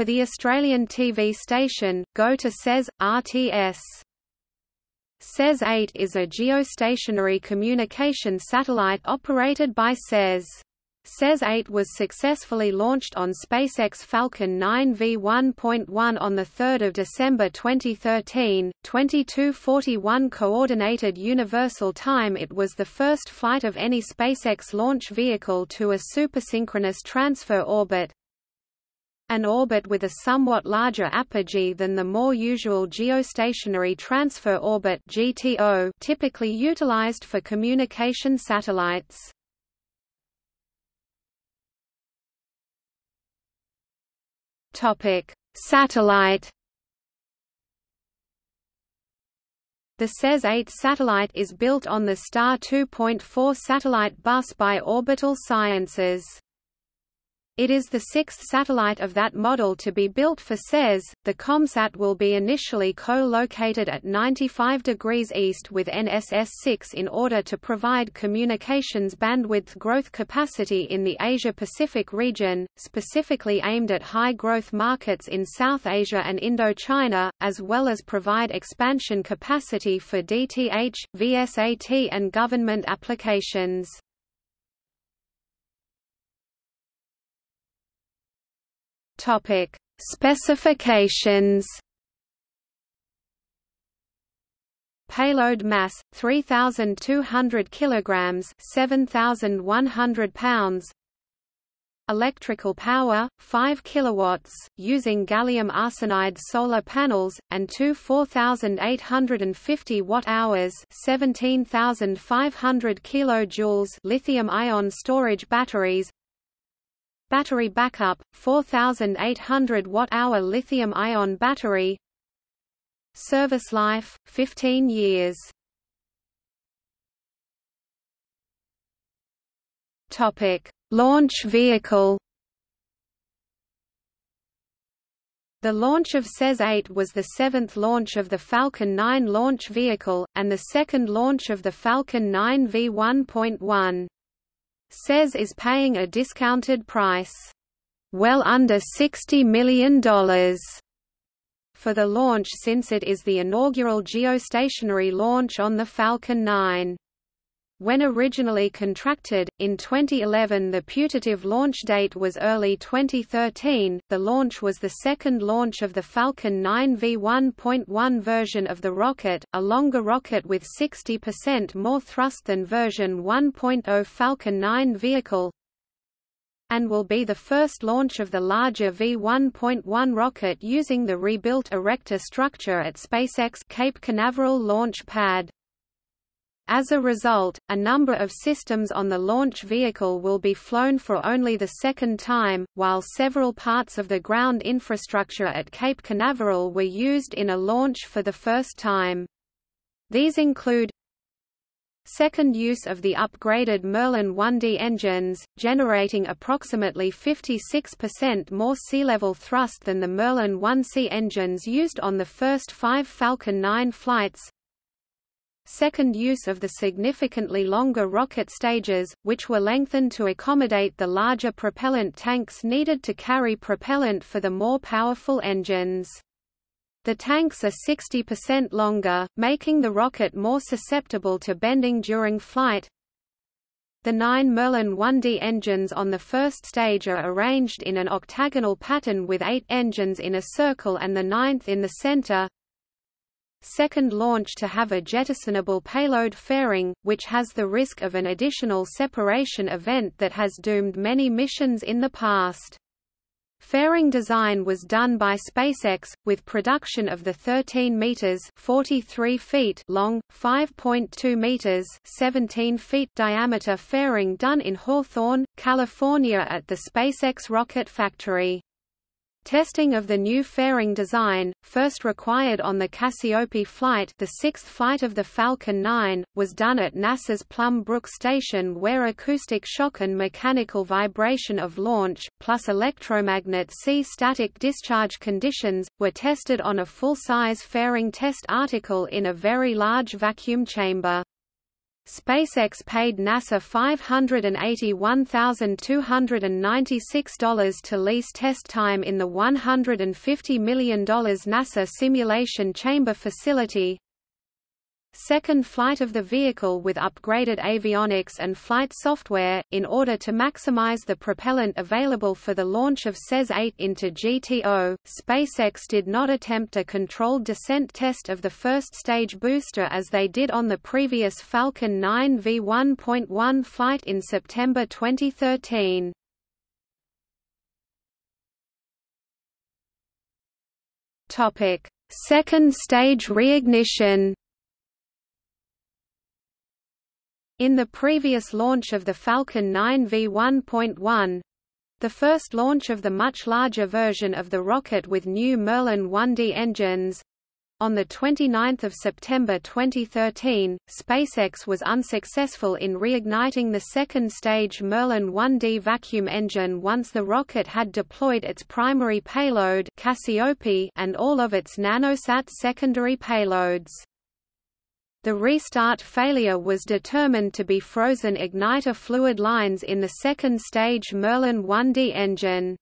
For the Australian TV station, go to SES, RTS. SES-8 is a geostationary communication satellite operated by SES. SES-8 was successfully launched on SpaceX Falcon 9 V1.1 on 3 December 2013, 2241 Coordinated Universal Time It was the first flight of any SpaceX launch vehicle to a supersynchronous transfer orbit, an orbit with a somewhat larger apogee than the more usual geostationary transfer orbit GTO typically utilized for communication satellites. Topic: Satellite The SES-8 satellite is built on the Star 2.4 satellite bus by Orbital Sciences. It is the sixth satellite of that model to be built for SES. The ComSat will be initially co-located at 95 degrees east with NSS-6 in order to provide communications bandwidth growth capacity in the Asia-Pacific region, specifically aimed at high-growth markets in South Asia and Indochina, as well as provide expansion capacity for DTH, VSAT and government applications. Topic: Specifications. Payload mass 3200 kilograms, 7100 pounds. Electrical power 5 kilowatts using gallium arsenide solar panels and two 4850 watt-hours, 17500 kilojoules lithium ion storage batteries Battery backup 4800 watt-hour lithium-ion battery. Service life 15 years. Launch vehicle. The launch of SES-8 was the seventh launch of the Falcon 9 launch vehicle, and the second launch of the Falcon 9 V1.1. SES is paying a discounted price well under $60 million for the launch since it is the inaugural geostationary launch on the Falcon 9. When originally contracted, in 2011 the putative launch date was early 2013. The launch was the second launch of the Falcon 9 V1.1 version of the rocket, a longer rocket with 60% more thrust than version 1.0 Falcon 9 vehicle, and will be the first launch of the larger V1.1 rocket using the rebuilt Erector structure at SpaceX Cape Canaveral launch pad. As a result, a number of systems on the launch vehicle will be flown for only the second time, while several parts of the ground infrastructure at Cape Canaveral were used in a launch for the first time. These include Second use of the upgraded Merlin 1D engines, generating approximately 56% more sea-level thrust than the Merlin 1C engines used on the first five Falcon 9 flights, Second use of the significantly longer rocket stages, which were lengthened to accommodate the larger propellant tanks needed to carry propellant for the more powerful engines. The tanks are 60% longer, making the rocket more susceptible to bending during flight. The nine Merlin 1D engines on the first stage are arranged in an octagonal pattern with eight engines in a circle and the ninth in the center second launch to have a jettisonable payload fairing, which has the risk of an additional separation event that has doomed many missions in the past. Fairing design was done by SpaceX, with production of the 13 meters (43 feet) long, 5.2 meters (17 feet) diameter fairing done in Hawthorne, California at the SpaceX rocket factory. Testing of the new fairing design, first required on the Cassiope flight the sixth flight of the Falcon 9, was done at NASA's Plum Brook Station where acoustic shock and mechanical vibration of launch, plus electromagnetic static discharge conditions, were tested on a full-size fairing test article in a very large vacuum chamber. SpaceX paid NASA $581,296 to lease test time in the $150 million NASA Simulation Chamber facility, second flight of the vehicle with upgraded avionics and flight software, in order to maximize the propellant available for the launch of SES-8 into GTO. SpaceX did not attempt a controlled descent test of the first stage booster as they did on the previous Falcon 9 V1.1 flight in September 2013. Topic: Second stage reignition. In the previous launch of the Falcon 9 V1.1, the first launch of the much larger version of the rocket with new Merlin 1D engines, on 29 September 2013, SpaceX was unsuccessful in reigniting the second stage Merlin 1D vacuum engine once the rocket had deployed its primary payload Cassiope and all of its nanosat secondary payloads. The restart failure was determined to be frozen igniter fluid lines in the second stage Merlin 1D engine.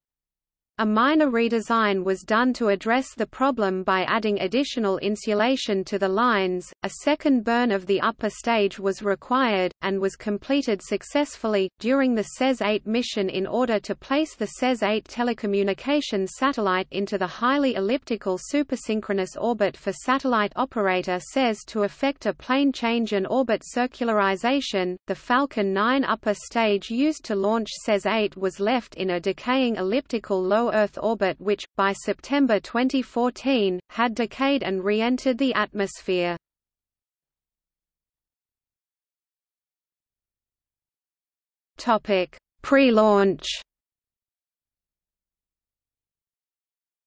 A minor redesign was done to address the problem by adding additional insulation to the lines. A second burn of the upper stage was required, and was completed successfully, during the SES 8 mission in order to place the SES 8 telecommunications satellite into the highly elliptical supersynchronous orbit for satellite operator SES to effect a plane change and orbit circularization. The Falcon 9 upper stage used to launch SES 8 was left in a decaying elliptical low Earth orbit which, by September 2014, had decayed and re-entered the atmosphere. Pre-launch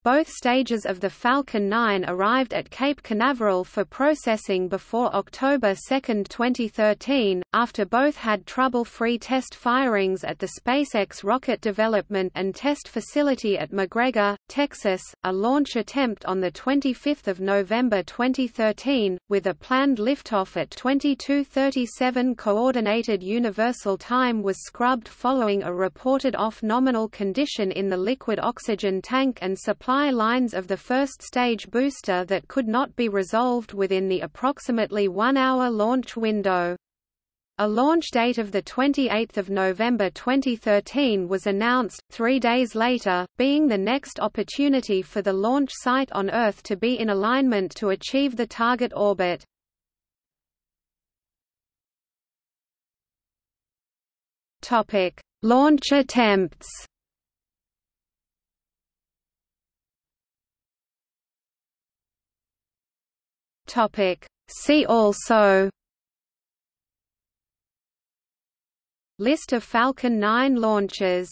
Both stages of the Falcon 9 arrived at Cape Canaveral for processing before October 2, 2013, after both had trouble-free test firings at the SpaceX Rocket Development and Test Facility at McGregor, Texas. A launch attempt on 25 November 2013, with a planned liftoff at 22:37 Coordinated Universal Time was scrubbed following a reported off-nominal condition in the liquid oxygen tank and supply supply lines of the first stage booster that could not be resolved within the approximately one-hour launch window. A launch date of 28 November 2013 was announced, three days later, being the next opportunity for the launch site on Earth to be in alignment to achieve the target orbit. Launch attempts Topic. See also List of Falcon 9 launches